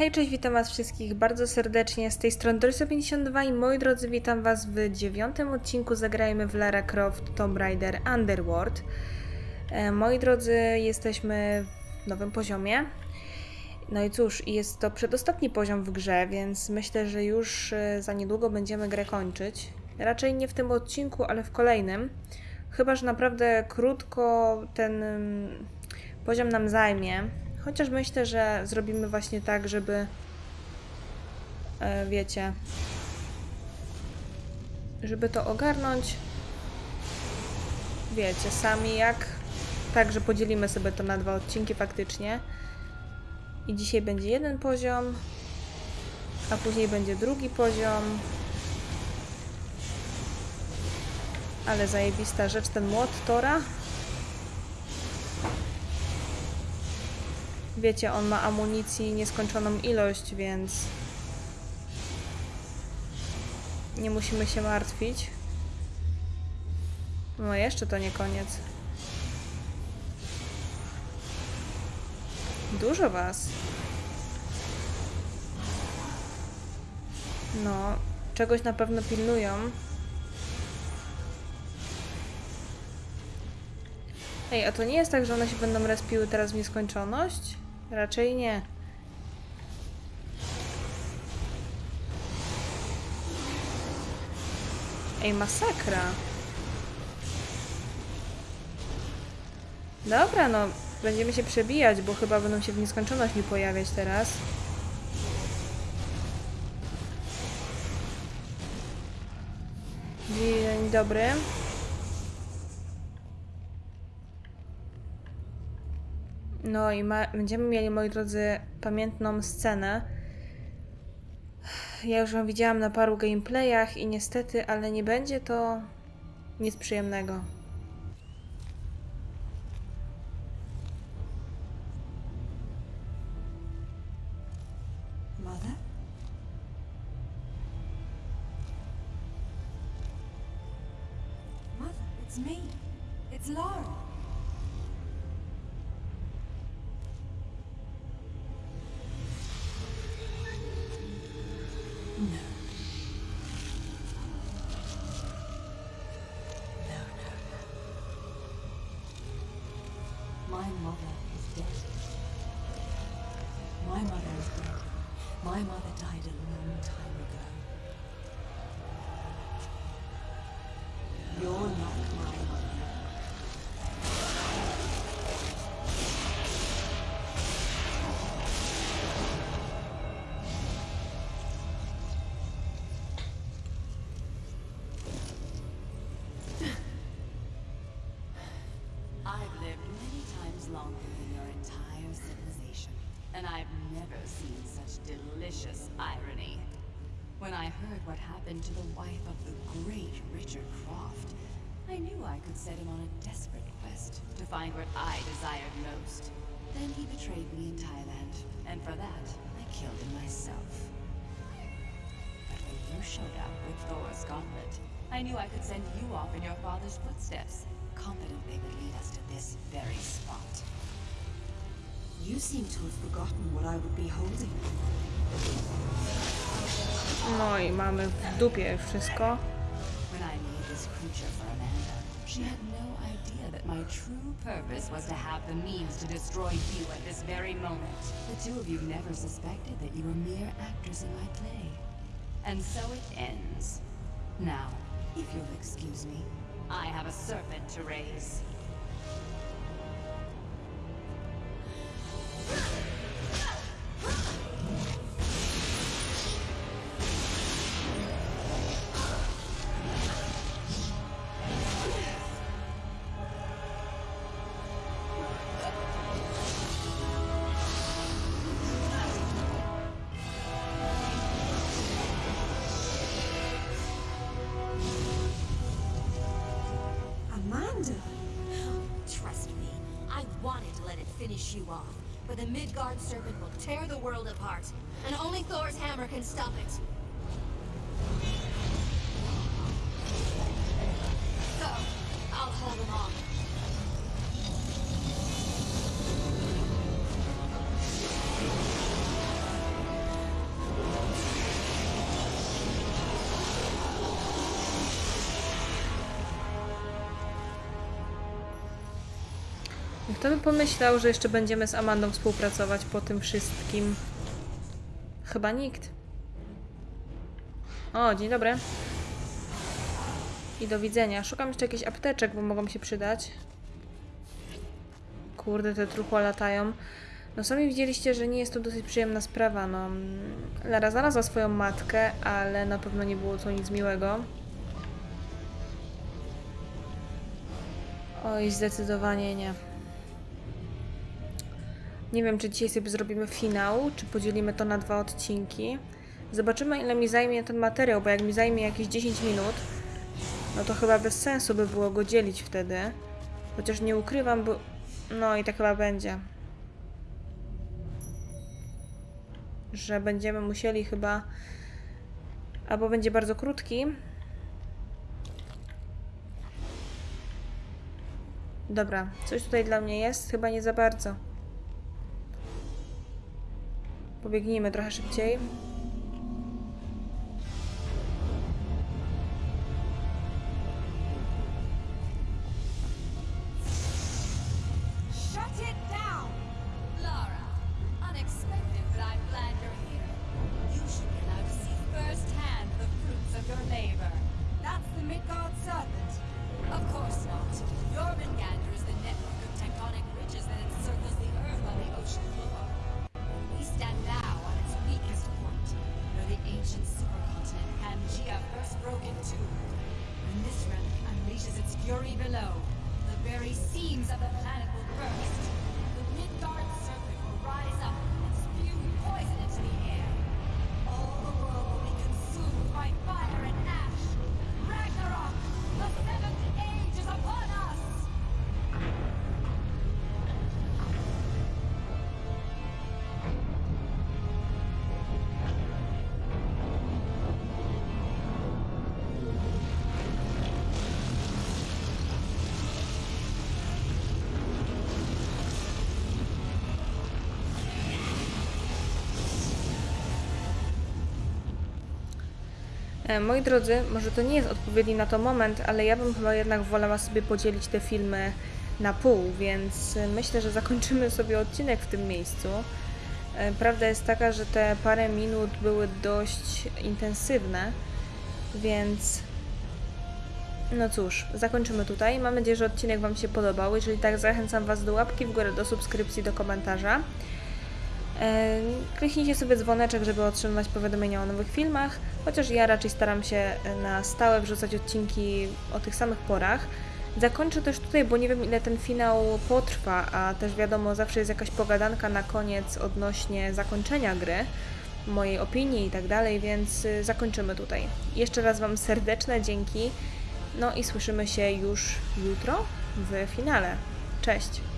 Hej, cześć, witam was wszystkich bardzo serdecznie. Z tej strony Doryso52 i moi drodzy, witam was w dziewiątym odcinku Zagrajmy w Lara Croft Tomb Raider Underworld. E, moi drodzy, jesteśmy w nowym poziomie. No i cóż, jest to przedostatni poziom w grze, więc myślę, że już e, za niedługo będziemy grę kończyć. Raczej nie w tym odcinku, ale w kolejnym. Chyba, że naprawdę krótko ten mm, poziom nam zajmie. Chociaż myślę, że zrobimy właśnie tak, żeby. E, wiecie. Żeby to ogarnąć. Wiecie, sami jak. Tak, że podzielimy sobie to na dwa odcinki faktycznie. I dzisiaj będzie jeden poziom, a później będzie drugi poziom. Ale zajebista rzecz, ten młot Tora. Wiecie, on ma amunicji nieskończoną ilość, więc nie musimy się martwić. No jeszcze to nie koniec. Dużo was. No, czegoś na pewno pilnują. Ej, a to nie jest tak, że one się będą respiły teraz w nieskończoność? Raczej nie. Ej, masakra. Dobra, no, będziemy się przebijać, bo chyba będą się w nieskończoność mi pojawiać teraz. Dzień dobry. No i będziemy mieli, moi drodzy, pamiętną scenę. Ja już ją widziałam na paru gameplayach i niestety, ale nie będzie to nic przyjemnego. It's me. It's Lara. My mother is dead. My mother died a long time ago. When I heard what happened to the wife of the great Richard Croft, I knew I could set him on a desperate quest to find what I desired most. Then he betrayed me in Thailand, and for that, I killed him myself. But when you showed up with Thor's gauntlet, I knew I could send you off in your father's footsteps, confident they would lead us to this very spot. You seem to have forgotten what I would be holding. No i mamy w dupie wszystko. She had no idea that my true purpose was to have the means to destroy you at this very moment. The two of you never suspected that you were mere actors in my play. And so it ends. Now, if you'll excuse me, I have a serpent to raise. Wanted to let it finish you off. But the Midgard Serpent will tear the world apart, and only Thor's hammer can stop it. So, I'll hold him off. Kto by pomyślał, że jeszcze będziemy z Amandą współpracować po tym wszystkim? Chyba nikt. O, dzień dobry. I do widzenia. Szukam jeszcze jakichś apteczek, bo mogą się przydać. Kurde, te truchła latają. No sami widzieliście, że nie jest to dosyć przyjemna sprawa. No, mm, Lara znalazła swoją matkę, ale na pewno nie było to nic miłego. Oj, zdecydowanie nie. Nie wiem, czy dzisiaj sobie zrobimy finał, czy podzielimy to na dwa odcinki. Zobaczymy, ile mi zajmie ten materiał, bo jak mi zajmie jakieś 10 minut, no to chyba bez sensu by było go dzielić wtedy. Chociaż nie ukrywam, bo... No i tak chyba będzie. Że będziemy musieli chyba... Albo będzie bardzo krótki. Dobra, coś tutaj dla mnie jest? Chyba nie za bardzo. Pobiegnijmy trochę szybciej. Fury below, the very seams of the planet will burst. Moi drodzy, może to nie jest odpowiedni na to moment, ale ja bym chyba jednak wolała sobie podzielić te filmy na pół, więc e, myślę, że zakończymy sobie odcinek w tym miejscu. E, Prawda jest taka, że te parę minut były dość intensywne, więc no cóż, zakończymy tutaj. Mam nadzieję, że odcinek Wam się podobał. Jeżeli tak, zachęcam Was do łapki w górę, do subskrypcji, do komentarza. E, Kliknijcie sobie dzwoneczek, żeby otrzymywać powiadomienia o nowych filmach, chociaż ja raczej staram się na stałe wrzucać odcinki o tych samych porach. Zakończę też tutaj, bo nie wiem ile ten finał potrwa, a też wiadomo, zawsze jest jakaś pogadanka na koniec odnośnie zakończenia gry, mojej opinii i tak dalej, więc y, zakończymy tutaj. Jeszcze raz Wam serdeczne dzięki, no i słyszymy się już jutro w finale. Cześć!